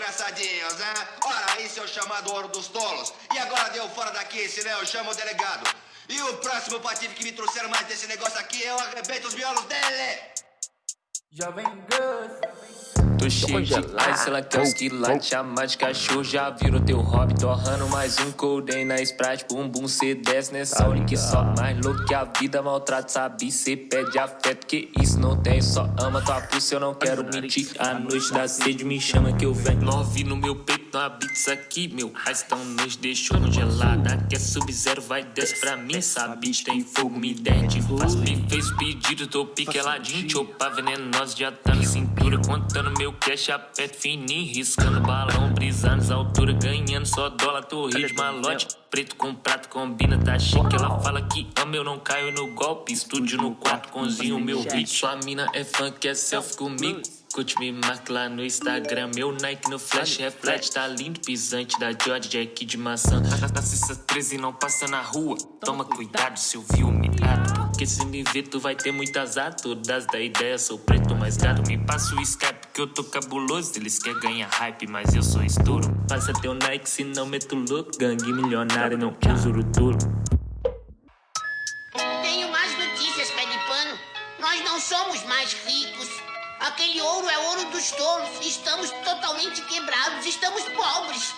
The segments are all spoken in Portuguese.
engraçadinhos, né? Ora, isso é o chamado ouro dos tolos. E agora deu fora daqui, senão eu chamo o delegado. E o próximo patife que me trouxeram mais desse negócio aqui, eu arrebento os miolos dele. Jovem Gus. Tô cheio de ice, ela quer os quilates Chama de cachorro, já virou teu hobby Torrando mais um coldem na Sprite Bumbum, cê desce nessa hora que só Mais louco que a vida maltrata, sabe? Cê pede afeto, que isso não tem Só ama tua pulsa, eu não quero mentir A noite da sede me chama que eu venho. Love no meu peito, não habita aqui Meu raiz tão nos deixou congelada Quer sub-zero, vai desce pra mim Sabe, tem fogo, me derrete. Faz, me fez pedido, tô piqueladinho Chopa venenosa, já tá na cintura Contando meu cash, aperto fininho Riscando balão, brisando as alturas Ganhando só dólar, torre de malote? Preto com prato, combina, tá chique. Ela fala que ama, eu não caio no golpe Estúdio no quarto, cozinho meu hit Sua mina é fã, quer selfie comigo Curte me marca lá no Instagram Meu Nike no flash reflete. Tá lindo, pisante da George Jack de maçã. Na Cissa 13 não passa na rua. Toma cuidado. se eu vi humilhado. Porque se me ver tu vai ter muito azar. Todas da ideia, sou preto mais gato. Me passa o Skype que eu tô cabuloso. Eles querem ganhar hype, mas eu sou estouro. Passa teu Nike se não meto louco. Gangue milionário, não uso o tolo Tenho mais notícias, pé de pano. Nós não somos mais ricos. Aquele ouro é ouro dos tolos. Estamos totalmente quebrados. Estamos pobres.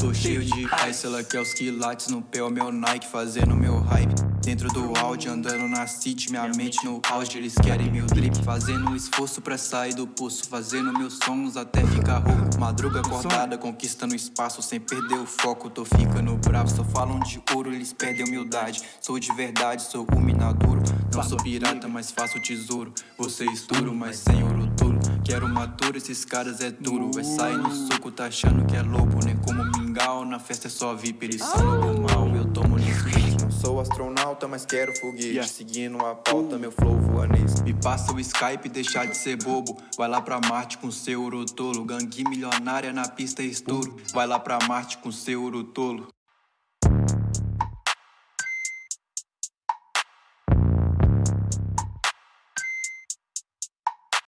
Tô cheio de ice, ela quer os quilates no pé, o meu Nike fazendo meu hype. Dentro do áudio, andando na city, minha mente no auge, eles querem meu drip. Fazendo um esforço pra sair do poço, fazendo meus sons até ficar rouco. Madruga acordada, conquistando espaço sem perder o foco. Tô ficando bravo, só falam de ouro, eles perdem humildade. Sou de verdade, sou o minaduro. Não sou pirata, mas faço tesouro. Você estouro, mas sem ouro tolo. Quero matura, esses caras é duro. Vai sair no soco, tá achando que é lobo, nem como mingau. Na festa é só VIP, eles são mal. Eu. Não sou astronauta, mas quero foguete. Seguindo a pauta, meu flow voanês. Me passa o Skype, deixar de ser bobo. Vai lá pra Marte com seu ouro tolo. Gangue milionária na pista, estouro. Vai lá pra Marte com seu ouro tolo.